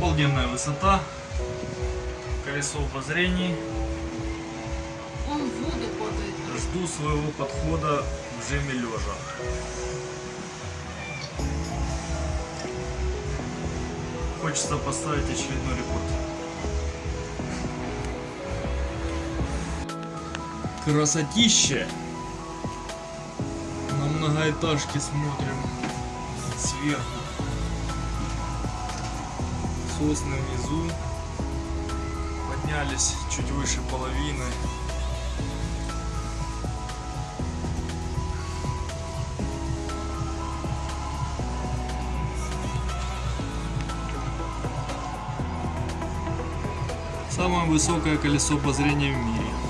Обалденная высота. Колесо обозрений. Он в воду падает. Жду своего подхода в жеме лежа. Хочется поставить очередной рекорд. Красотище! На многоэтажки смотрим сверху. Сосны внизу. Поднялись чуть выше половины. Самое высокое колесо обозрения в мире.